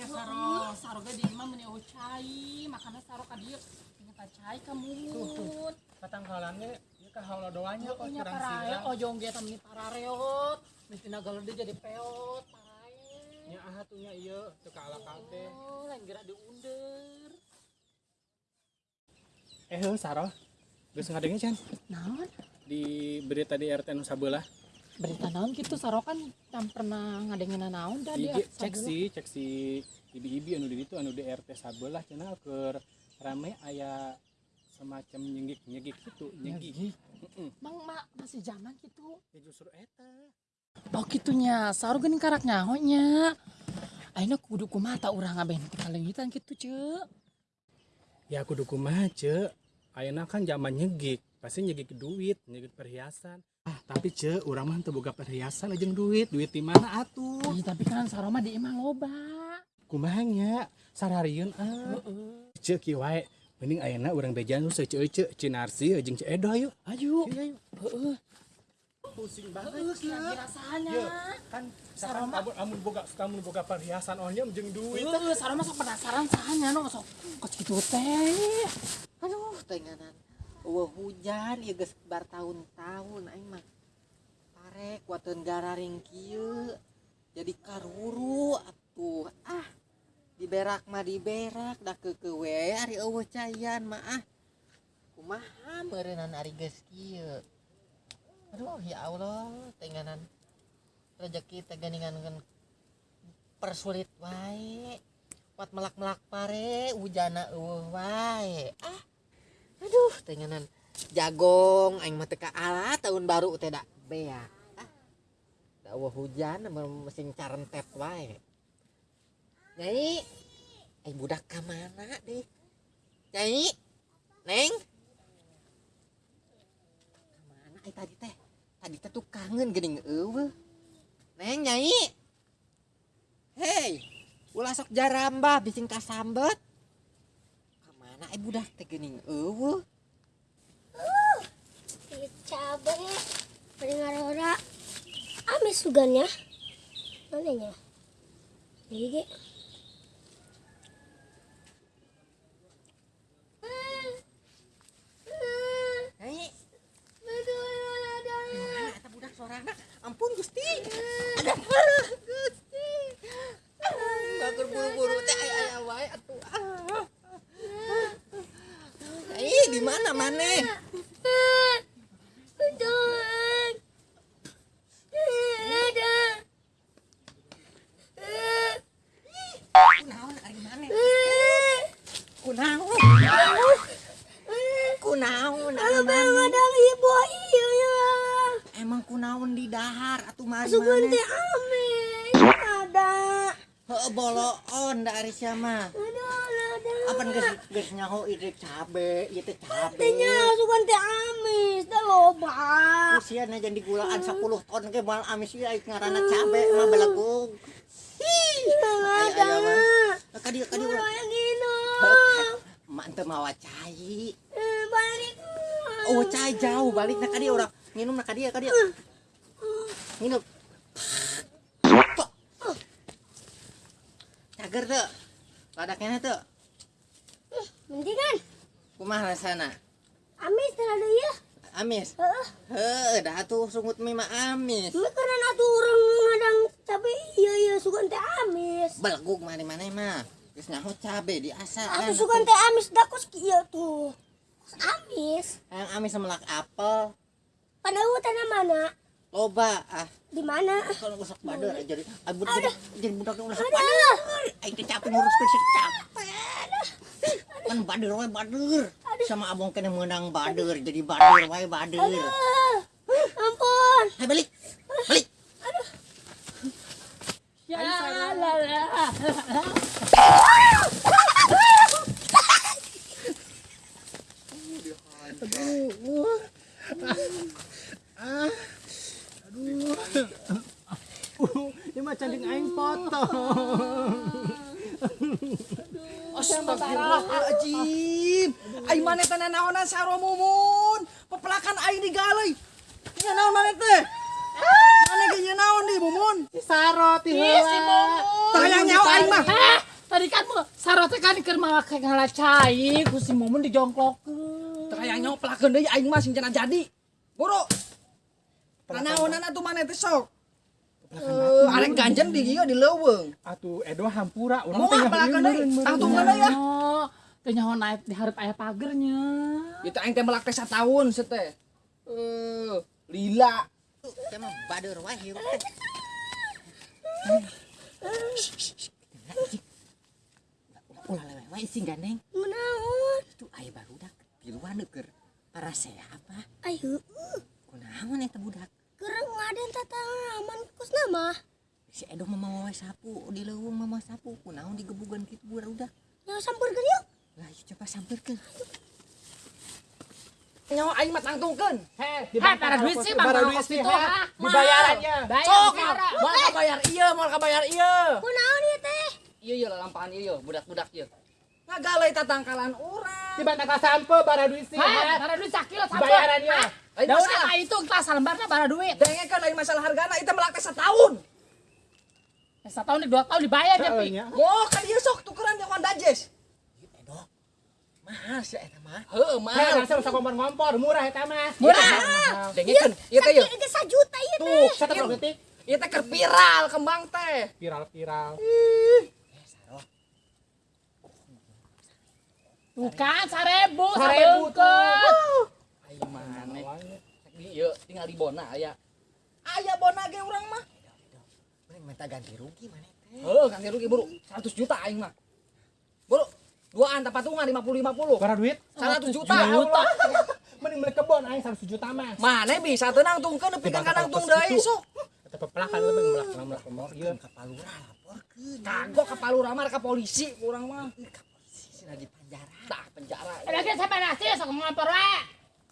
nya saro saro ge di mah mun eucai makana saro ka dieu. Pacai ka mulut ya doanya kok iya, kurang oh jongge tami parareot. Mistina galede jadi peot parae ya, nya ah atunya ieu teu ka alakal oh, lain geura diundur eh saro geus ngadenge can di berita di RT Nusa sabelah berita naon gitu sarokan kan pernah ngadengin naon tadi cek sih cek sih ibi-ibi anu di ditu anu di RT sabelah cenah keur rame aya semacam nyegik nyegik gitu nyegik Heeh. Mang ma, masih zaman gitu. ya justru eta Oh gitunya, saru geuning karak nyahonya. Ayeuna kudu kumaha urang teh kalengitan gitu, Ceu. ya kudu kumaha ce ayeuna kan zaman nyegik pasti nyegik duit nyegik perhiasan ah tapi ce urang mah teu boga perhiasan aja duit duit di mana atuh Ih, tapi kan saroma di imah loba. Kumaha nya? Sararieun ah. Heeh. ce kieu wae. Mending ayeuna urang bejan nu seceu ce cinarsi jeung ce edo ayo. Ayo. Heeh. pusing Geus lagi rasanya. Iya. kan sarang amun amun boga amun boga perhiasan ohnya jeung duit. Heeh, saroma sok penasaran sahanya no sok kos kitu teh. aduh tenganan Wah hujan ya geus bar tahun-tahun aing mah pare kuateun gararing kieu. Jadi karuru atuh. Ah diberak mah diberak da keukeue we ari eueuh cayan mah ah. Kumaha meureunana ari geus kieu? Aduh ya Allah tenganan rezeki teh geuningan persulit wae. Kuat melak-melak pare hujana eueuh wae. Ah aduh tenganan jagong aing mah teu tahun baru teh da bea ah da hujan mesin carentep wae. Nyai ai budak ka mana deh? Nyai neng? Kamana ai tadi teh tadi teh tuh kangen geuning eueuh neng nyai hei ulah sok jarambah bising kasambet kamana ai budak teh geuning eueuh cabe pendengar ora. Amis sugannya? Mananya jadi ge nyai Gimana eta budak sorana? Ampun Gusti. Bager buru-buru teh aya aya wae atuh. Ah. Ih, di mana maneh? Kunaon ari maneh? Kunaon? Kunaon ari maneh? ibu iya ya Emang kunaon di maneh? teh amis ada Heeh boloon da ari sia mah. ada ada Apa geus geus nyaho ide cabe, ieu teh cabe. tehnya sugan teh amis teh loba Usiana jadi gulaan 10 ton ke mal amis ieu ngaranna cabe mah belegog. Ih, aya aya mah. Ka dieu ka dieu. yang gino Mak teu mawa cai. Eh, balik Oh, cai jauh balik na ka dieu urang. Nginum na ka dieu Cager teu. Ladaknya teu. mendingan Kumaha rasana? amis ada ya Amis. Heuh, dah tuh sungut mie mah amis. Ini karena atuh orang ngadang cabe iya iya sugan teh amis. Belegug mari mana mah. Geus nyaho cabe di asa. Atuh sugan teh amis dah kos kieu tuh. Amis. Yang amis semelak apel. Pada tanah mana? Loba ah. Di mana? Kalau usak bader aja jadi budak jadi, jadi budak Ada. bader. Aing teh capek ngurus fisik capek. Kan bader wae bader. Sama abang kena menang bader jadi bader wae bader. Ah, ampun. Hai balik. Balik. Ya lah lah. ini mah canding aing foto Astagfirullahaladzim. Aing mana teh naonan saro mumun. Pepelakan aing digalai Nya naon mana teh? Mana ge nya naon di mumun? Saro ti heula. Tayang nyawa aing mah. Hah? Tadi kan mau sarot teh kan keur make ngalacai ku si Mumun dijongklokeun. Tayang nyawa pelakeun deui aing mah sing jadi. Boro Tanaonan atuh mana teh sok. Eh, arek ganjen di ieu di leuweung. Atuh Edo hampura urang Moal pelakan deui. Tangtungan deui ya. Oh, teu nyaho naik di hareup aya pagernya. Itu aing teh melak teh sataun se teh. Eh, lila. Teh mah bader wae hirup teh. Ulah lewe wae sing gandeng. Menaon? Itu aya barudak tiluan keur para saya apa? Ayo, Kunaon eta budak? Kereng ngaden tataman kos nama. Si Edo mah mau wae sapu di leuweung mah mau sapu. Kunaon digebugan kitu barudak? Yang sampurkeun yuk. Lah ieu coba sampeurkeun. Nyawa aing mah tangtungkeun. Heh, para duit sih bang Bara kalau duit sih ha. Dibayarannya. Bayar Sok, moal kabayar ieu, moal kabayar ieu. Kunaon ieu teh? Ieu ieu lampahan ieu, budak-budak ieu. Ngagalai tatangkalan urang. Dibantah ka sampe bara duit sih. Ha. para duit sakilo sampai. Dibayarannya. Lain Daun masalah. apa itu kelas lembarnya bara duit. Denge kan lain masalah hargana itu melak teh setahun. Satu tahun dua tahun dibayar ya, Pi. Mau kan ieu sok tukeran yang Honda Jazz. Edo. Mahal sih eta mah. Heh, mahal. langsung usah ngompor-ngompor, murah eta mah. Murah. Dengekeun, ieu teh ieu. Sakit ke sajuta ieu teh. Tuh, Satu detik. ieu teh keur viral kembang teh. Viral-viral. Kan, sarebu, Sarebu sabeungkeut. Ayo mana? Ieu tinggal di Bona aya. Aya Bona ge urang mah. Mending minta ganti rugi mana teh. Heuh, ganti rugi buru 100 juta aing mah. Buru, duaan tak patungan 50 50. Bara duit. 100 juta. Juta. Mending beli kebon aing 100 juta mah. Mana bisa teu nangtungkeun nepi ka nangtung deui sok. Eta pepelakan lebih melak melak melak ieu. Kapalura laporkeun. Kagok ka Palurama ka polisi urang mah. Sina di penjara. Tah penjara. Ada ge siapa nasi sok ngompor we.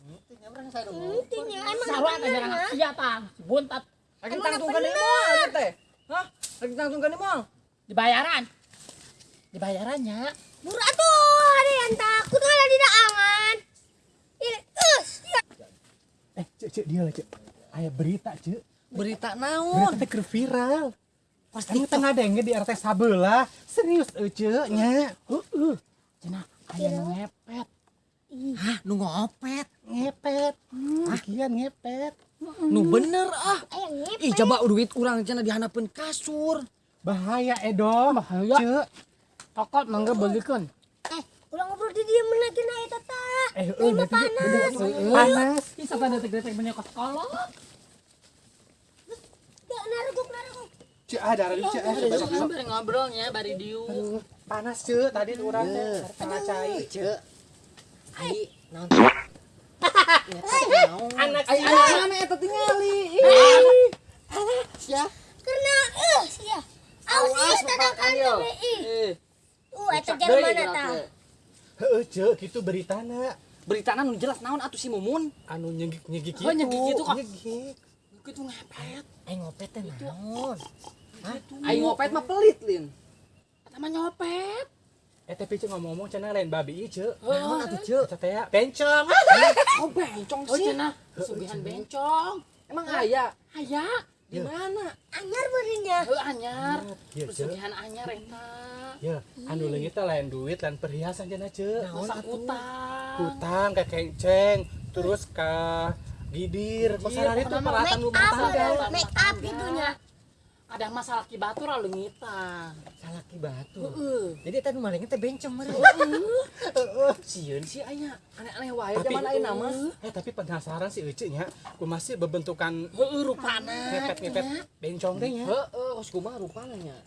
Itu nya urang saya Intinya emang teh jarang ha? sia tang. Buntat Lagi tangtungkeun di mall ieu teh. Hah? Lagi tangtungkeun di mall. dibayaran. Dibayarannya. Murah tuh, ada yang takut ada di daangan. Ini, us, ya. Eh, cek cek dia lah cek. Aya berita cek. Berita Berita naon? teh keur viral. Pasti tengah denge di RT sabelah. Serius euy cek nya. Heeh. Cenah aya nu ngepet. Hah, nu ngopet. Ngepet. Sekian ngepet. Nu bener ah. Ih coba duit urang cenah dihanapeun kasur. Bahaya Edo. Bahaya. Cek. Kokot mangga bagikeun. Eh, ulang ngobrol di dia lagi na eta tah. Eh, euy mah panas. panas. Bisa pada detek-detek banyak kolot. Ya, naruguk, naruguk. Cek ada ada cek. eh, coba, coba. Bari ngobrolnya bari diu. Panas cek tadi tuh urang teh Iya. tengah cai. Cek. Ai, naon? Ya? Anak Ai anak mana eta tingali? Sia. Karena, eh, ya. Awas ih. Eh, Uh, eta jeung mana tah? Heeh cek gitu beritana. beritana nu jelas naon atuh si Mumun? Anu nyegik-nyegik Oh, nyegik gitu, kok. Nyegik. Kitu ngepet. Aing ngopet teh naon? Aing ngopet mah pelit, Lin. Eta mah nyopet. Eh tapi cek ngomong-ngomong cenah lain babi ieu cek. Naon atuh cek? Eta teh ya, bencong. Oh, bencong Oh sih. cenah sugihan bencong. Emang aya Aya. di mana? Anyar beurinya. Heuh anyar. Iya. Pesugihan anyar eta. Ya, anu leungit teh lain duit lain perhiasan cenah cek. Masa utang. Hutang ke kenceng, terus ke gidir. Kok sarari itu peralatan rumah tangga. make up gitunya. Ada masalah kibatur lalu ngita. Salaki batu. Heeh. Jadi tadi malingnya teh bencong meureun. Sieun sih aya aneh-aneh wae zaman ayeuna mah. Eh tapi penasaran sih Ece nya, ku masih bebentukan Heueuh rupana. ngepet-ngepet bencong teh nya. Heeh, kos kumaha rupana nya.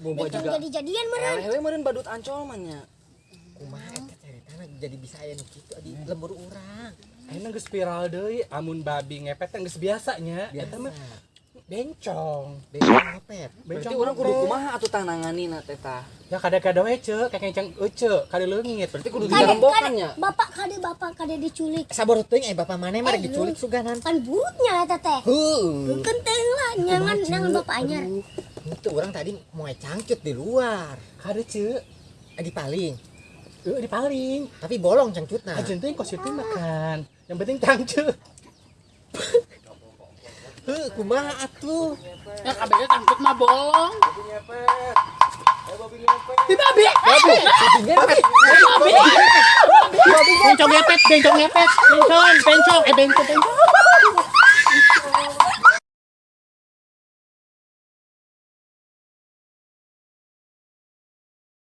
Boba juga. jadi-jadian meureun. Elewe meureun badut ancol mah nya. Kumaha eta ceritana jadi bisa aya nu kitu di lembur urang. Ayeuna geus viral deui, amun babi ngepet teh geus biasa. Eta mah bencong. Bencong ngopet. Berarti Bencong urang kudu kumaha atuh tananganina teh tah. Ya kada-kada we ce, kayak kenceng ece, kada leungit. Berarti kudu kade, nya. bapak kade bapak kade diculik. Sabar teuing eh bapak mana mah Eh, diculik suganan. Kan burutnya eta teh. Heuh. Kenteng lah, nyangan nyangan bapak anyar. Itu orang tadi mau cangcut di luar. Kada ce, Eh, di paling. eueuh di paling. Tapi bolong cangcutna. Ajen teh kos itu makan. Yang penting tangce. Heuh, kumaha atuh? Ya kabeh tangkut mah bolong. Di babi. Babi. Babi. Bencong ngepet, bencong ngepet. Bencong, bencong, eh bencong, bencong.